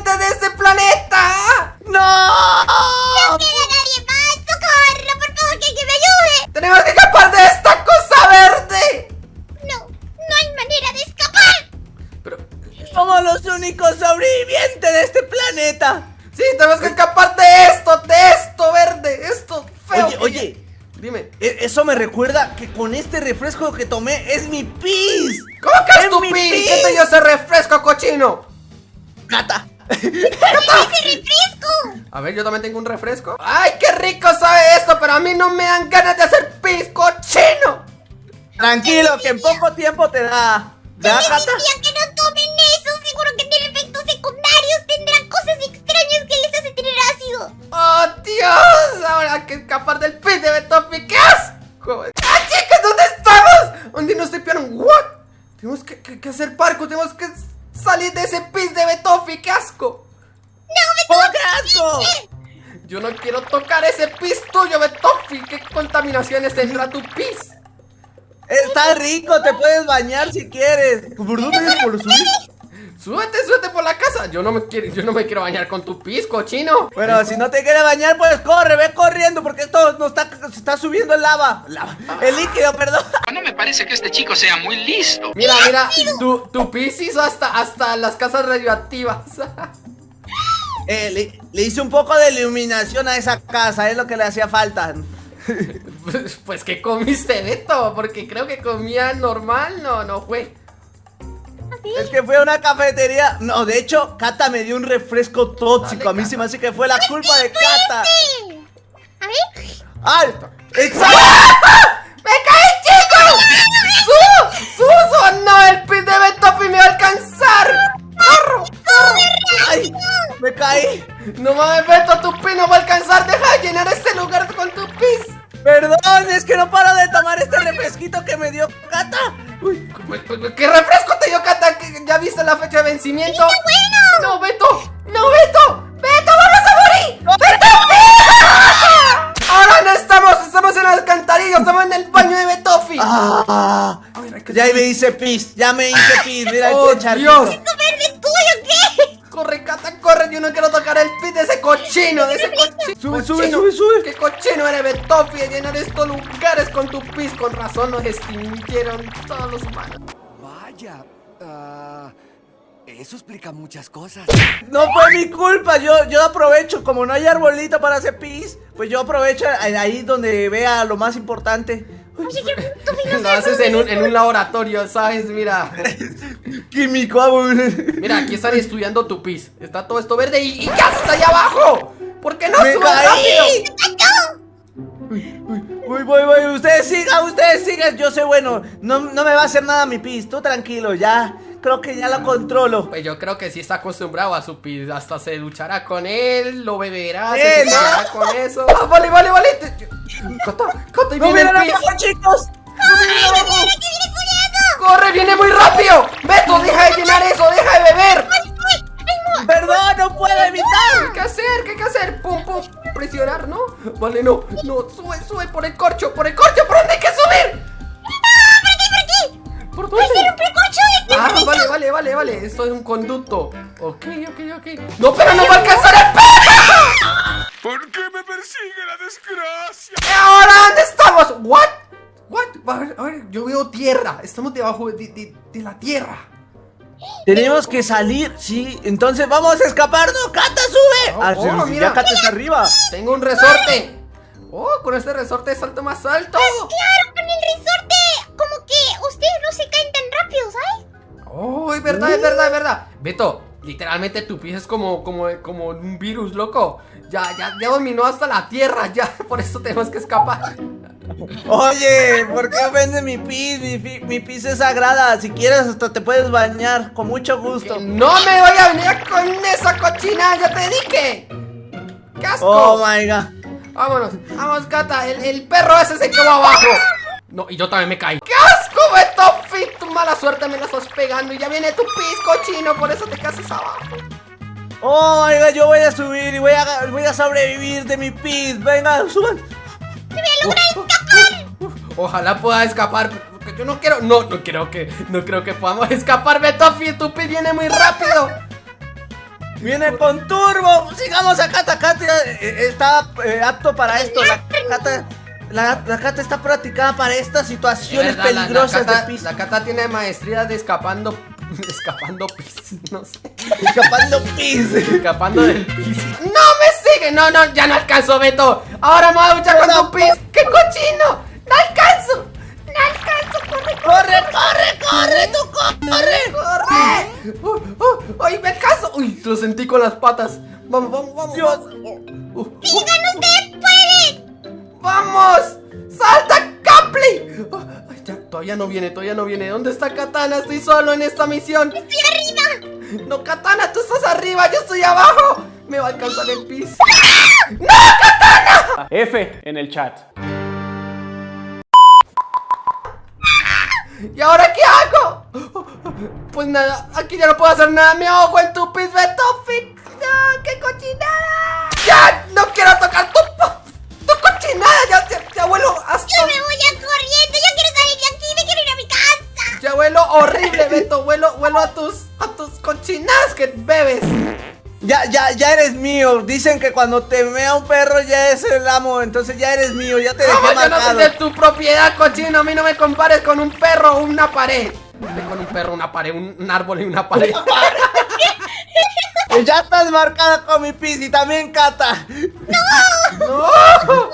de este planeta! ¡No! ¡No queda nadie más! ¡Socorro! ¡Por favor, que alguien me ayude! ¡Tenemos que escapar de esta cosa verde! No, no hay manera de escapar. Pero, Somos los únicos sobrevivientes de este planeta. sí, tenemos que escapar de esto, de esto verde, esto feo. Oye, oye. Dime, E- Eso me recuerda que con este refresco que tomé es mi pis. ¿cómo que es ¡Es tu pis! ¿Qué te dio ese refresco, cochino? Gata. ¡Ese refresco! A ver, yo también tengo un refresco. ¡Ay, qué rico sabe esto! Pero a mí no me dan ganas de hacer pis, cochino. Tranquilo, que en poco tiempo te da. ¿Ya, Les gata? decía que no tomen eso. Seguro que tiene efectos secundarios. Tendrán cosas extrañas que les hace tener ácido. ¡Oh, Dios! Ahora hay que escapar del pis de Betopi. ¡Qué asco! ¡Ah, chicos! ¿Dónde estamos? ¿Dónde nos tripearon? ¿What? Tenemos que, que- que hacer parco. Tenemos que salir de ese pis de Betofi. ¡Qué asco! ¡Oh, qué asco! Yo no quiero tocar ese pis tuyo, Betofi. ¿Qué contaminaciones tendrá tu pis? Está rico, te puedes bañar si quieres. ¿Por dónde es? ¿Por? Súbete, súbete por la casa. Yo no me quiero, yo no me quiero bañar con tu pis, cochino. Bueno, si no te quieres bañar, pues corre, ve corriendo porque esto no está, se está subiendo el lava. Lava. El líquido, perdón. No me parece que este chico sea muy listo. Mira, mira, tu, tu pis hizo hasta, hasta las casas radioactivas. Eh, le, le hice un poco de iluminación a esa casa, es lo que le hacía falta. pues, pues, ¿qué comiste, Beto? Porque creo que comía normal, no, no fue. Es que fue a una cafetería. No, de hecho, Kata me dio un refresco tóxico. A mí se me hace que fue la culpa de Kata. Sí. A ver. ¡Ay! ¡Exacto! ¡Me caí, chicos! ¡Su! ¡Su! su! ¡No! ¡El pis de Betofi me va a alcanzar! ¡Corro! ¡Ay! ¡Me caí! No mames, Beto, tu pis no va a alcanzar. Deja de llenar este lugar con tu pis. Perdón, es que no paro de tomar este refresquito que me dio Kata. Uy, ¿Qué refresco te dio, Kata? ¿Que ¿Ya viste la fecha de vencimiento? bueno! ¡No, Beto! ¡No, Beto! ¡Beto, vamos a morir! ¡Beto! ¡Mira! Ahora no estamos, estamos en el alcantarillo, estamos en el baño de Betofi. Ah, ya me hice pis, ya me hice pis. Mira Oh, este charquito. Dios. ¿Esto verde es tuyo qué? Corre, Cata, corre, yo no quiero tocar el pis de ese cochino, de ese cochino. Sube, sube, sube, sube. ¡Qué cochino eres, Betofi, de llenar estos lugares con tu pis! Con razón nos extinguieron todos los humanos. Vaya, ah, eso explica muchas cosas. No fue mi culpa, yo, yo aprovecho, como no hay arbolito para hacer pis, pues yo aprovecho ahí donde vea lo más importante. Oye, tú Lo haces en un, en un laboratorio, ¿sabes? Mira, Químico, abur. mira, aquí están estudiando tu pis. Está todo esto verde y, y ¿qué haces allá abajo? ¿Por qué no rápido? Uy, voy, voy, ustedes sigan, ustedes sigan, yo sé bueno, no, no me va a hacer nada mi pis, tú tranquilo, ya, creo que ya lo controlo. Pues yo creo que sí está acostumbrado a su pis. Hasta se luchará con él, lo beberá, Eh, se luchará con eso. ¡Ah, vale, vale, vale! Cota, Cota, y ¡No viene el pis. abajo, chicos! ¡No viene! ¡Corre, viene muy rápido! ¡Beto, deja de llenar eso, deja de beber! ¡Perdón, no puedo ¿Qué evitar! que hacer? ¿Qué hay que hacer? Pum, pum, presionar, ¿no? Vale, no, no, sube, sube por el corcho, por el corcho, ¿por dónde hay que subir? ¿Por dónde? ¡Un precocho de Ah, vale, vale, vale, vale, esto es un conducto Ok, ok, ok No, pero no va a alcanzar el perro ¿Por qué me persigue la desgracia? ¿Y ahora dónde estamos? ¿What? ¿What? A ver, a ver, yo veo tierra Estamos debajo de, de- de la tierra Tenemos que salir, sí, entonces vamos a escapar, ¿no? ¡Cata! Oh, ah, oh, sí, mira. está arriba. Tengo un resorte Oh, con este resorte salto más alto Claro, con el resorte. Como que ustedes no se caen tan rápido, ¿sabes? Oh, es verdad, es verdad, es verdad. Beto, literalmente tu pie es como, como, como un virus, loco. Ya, ya, ya dominó hasta la tierra, ya. Por eso tenemos que escapar. Oye, ¿por qué ofende mi pis? Mi, pi- mi pis es sagrada, si quieres hasta te puedes bañar, con mucho gusto. No me voy a venir con esa cochina, ya te dije. ¡Qué asco! Oh my god. Vámonos, vamos, Cata. El, el perro ese se quedó abajo. No, y yo también me caí. ¡Qué asco, Beto! Fit, tu mala suerte me la estás pegando y ya viene tu pis, cochino. Por eso te casas abajo. Oh my god, yo voy a subir y voy a, voy a sobrevivir de mi pis. Venga, suban. Ojalá pueda escapar, porque yo no quiero, no, no creo que, no creo que podamos escapar, Betofi, tu pis viene muy rápido. Viene con turbo. Sigamos a Cata. Cata eh, está eh, apto para esto. La Cata, la, la Cata está practicada para estas situaciones verdad, la- la peligrosas Cata- de pis. La Cata tiene maestría de escapando. Escapando pis, no sé. Escapando pis. Escapando del pis. ¡No me sigue! No, no, ya no alcanzo, Beto. Ahora me voy a duchar con tu pis. ¡Qué cochino! ¡No alcanzo! ¡No alcanzo! ¡Corre, ¡Corre, corre, corre! ¡Tú corre! corre! ¡Uh, uh! ¡Ay, me alcanzo! ¡Uy! Lo sentí con las patas. Vamos, vamos, vamos. Dios. vamos. Uh, uh, ¡Vamos! ¡Salta, Capli! Oh, ya, todavía no viene, todavía no viene. ¿Dónde está Katana? Estoy solo en esta misión. ¡Estoy arriba! No, Katana, tú estás arriba, yo estoy abajo. Me va a alcanzar el piso. F en el chat. ¿Y ahora qué hago? Pues nada, aquí ya no puedo hacer nada. Me ahogo en tu pis, Betofi. ¡No, qué cochinada! ¡Ya! ¡No quiero tocar tu, tu cochinada! Ya, ya, ya huelo hasta... Yo me voy a corriendo. Yo quiero salir de aquí. Me quiero ir a mi casa. Ya huelo horrible, Beto. Huelo, huelo a tus, a tus cochinadas que bebes. Ya, ya, ya eres mío. Dicen que cuando te mea un perro ya es el amo. Entonces ya eres mío. Ya te dejé No, yo no soy marcado. de tu propiedad, cochino. A mí no me compares con un perro o una pared. Con un perro, una pared, un, un árbol y una pared. Ya estás marcada con mi pis y también Cata. ¡No!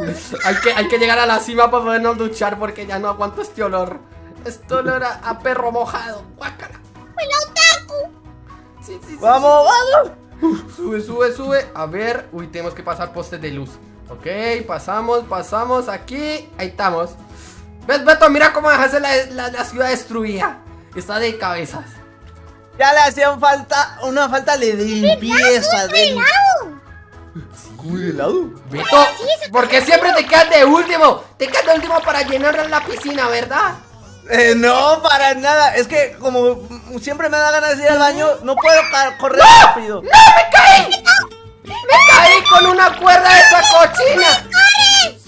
Hay que, hay que llegar a la cima para podernos duchar porque ya no aguanto este olor. Este olor a, a perro mojado. Guácala. ¡Hola, otaku! Sí, sí, sí, Vamos, vamos. Sube, sube, sube. A ver. Uy, tenemos que pasar postes de luz. Ok, pasamos, pasamos aquí. Ahí estamos. ¿Ves, Beto? Mira cómo dejaste la, la, la ciudad destruida. Está de cabezas. Ya le hacían falta una falta de limpieza. De ¡Helado! ¿Cómo de helado? Beto, porque siempre te quedas de último. Te quedas de último para llenar la piscina, ¿verdad? Eh, no, para nada. Es que como siempre me da ganas de ir al baño, no puedo correr rápido. ¡No, me caí! ¡Me caí con una cuerda de esa cochina!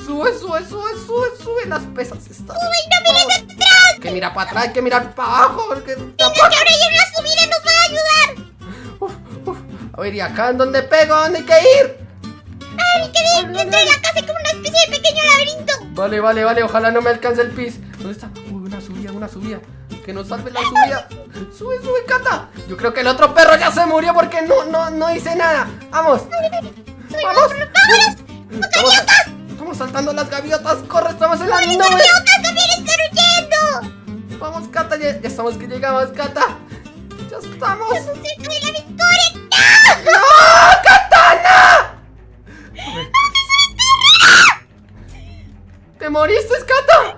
Sube, sube, sube, sube, sube las pesas estas. ¡Uy, no mires atrás! Hay que mirar para atrás, hay que mirar para abajo. Porque que ahora hay una subida nos va a ayudar. Uf, uf. A ver, ¿y acá en dónde pego? ¿Dónde hay que ir? Ay, que de- dentro de la casa como una especie de pequeño laberinto. Vale, vale, vale, ojalá no me alcance el pis. ¿Dónde está? Subida. Que nos salve la subida. Sube, sube, Cata. Yo creo que el otro perro ya se murió porque no, no, no hice nada. Vamos. Vamos. Estamos, estamos saltando las gaviotas. Corre, estamos en la nube. ¡Gaviotas también están huyendo! Vamos, Cata, ya, ya estamos que llegamos, Cata. Ya estamos. ¡Estamos cerca de la victoria! ¡No, Katana! ¿Te moriste, Cata?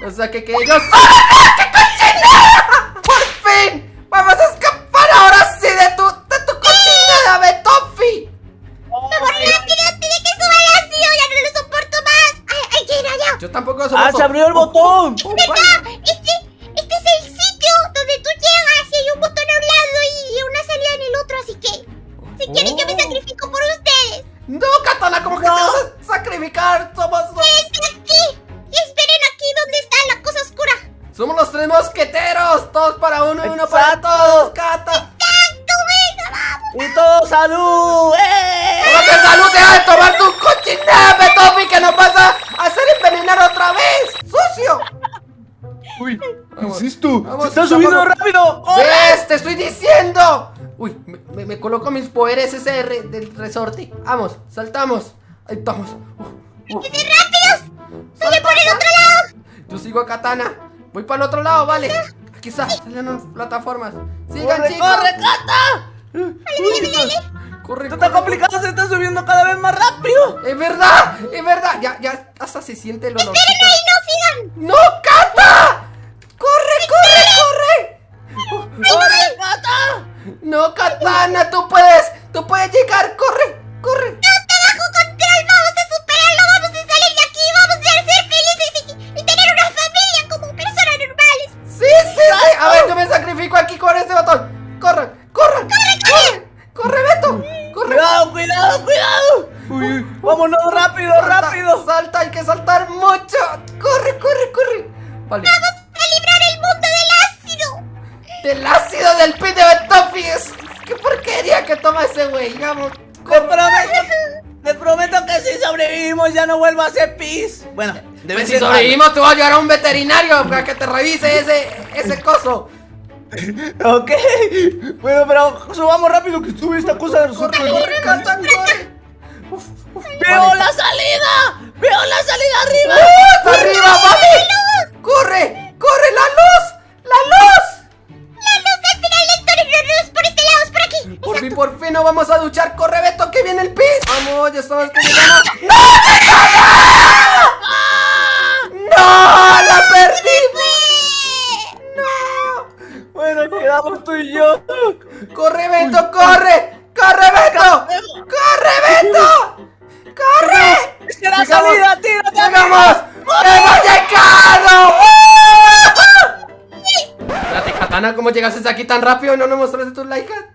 No, o sea que solo. ¡Ah, ¡Qué cochinada! ¡Por fin! ¡Vamos a escapar ahora sí de tu, de tu cochinada, Betofi! ¡Vamos rápido antes de que suba el ácido! ¡Ya no lo soporto más! ¡Ay, que ir allá! Yo tampoco lo ¡Ah, soporto. se abrió el botón! Oh. Este, este es el sitio donde tú llegas y hay un botón a un lado y una salida en el otro, así que... Si quieren yo me Oh. sacrifico por ustedes. No, Katana, ¿cómo que te vas a sacrificar? Somos, ¡Quédense tres mosqueteros. Todos para uno y uno para todos, Cata. ¡Tanto, venga, vamos! ¡Y todo salud! ¡Eh! ¡Hola, que salud! ¡Deja de tomar tu cochinada, Betofi! ¡Que nos vas a hacer envenenar otra vez! ¡Sucio! ¡Uy! Vamos, esto? vamos, ¡Se está subiendo vamos. rápido! ¿Ves? ¡Te estoy diciendo! Uy, me, me- me coloco mis poderes ese re- del resorte. Vamos, saltamos. Ahí estamos. Uh, uh. ¡Qué rápidos! ¡Vaya por el otro lado! Yo sigo a Katana. Voy para el otro lado, vale. Aquí está, salen unas plataformas. Sigan, ¡Corre, chicos. corre, Cata! Uy, Corre, Esto está complicado, se está subiendo cada vez más rápido. Es verdad, es verdad. Ya, ya, hasta se siente el olor. ¡Esperen ahí, no sigan! ¡No, Cata! ¡Corre, corre, corre! ¡Corre, Cata! No, Katana, tú puedes, tú puedes llegar, güey. Vamos, Te corre. prometo, que si sobrevivimos ya no vuelvo a hacer pis. Bueno, debe Pues si ser sobrevivimos, te voy a llevar a un veterinario para que te revise ese, ese coso. Ok. Bueno, pero subamos rápido que sube esta cosa de Corre, nosotros. corre. ¡Veo Vale. la salida! ¡Veo la salida arriba! ¡Hasta arriba! ¡Corre! ¡Corre! Fin, nos vamos a duchar. ¡Corre, Beto, que viene el pis! ¡Vamos! ¡Ya estamos que llegamos! ¡No! ¡No! ¡La perdimos! ¡No! Bueno, quedamos tú y yo. ¡Corre, Beto, corre! ¡Corre, Beto! ¡Corre, Beto! ¡Corre! ¡Es la salida! ¡Tírate! ¡Llegamos! ¡Hemos llegado! Espérate, Katana, ¿cómo llegaste aquí tan rápido no nos mostraste tus likes?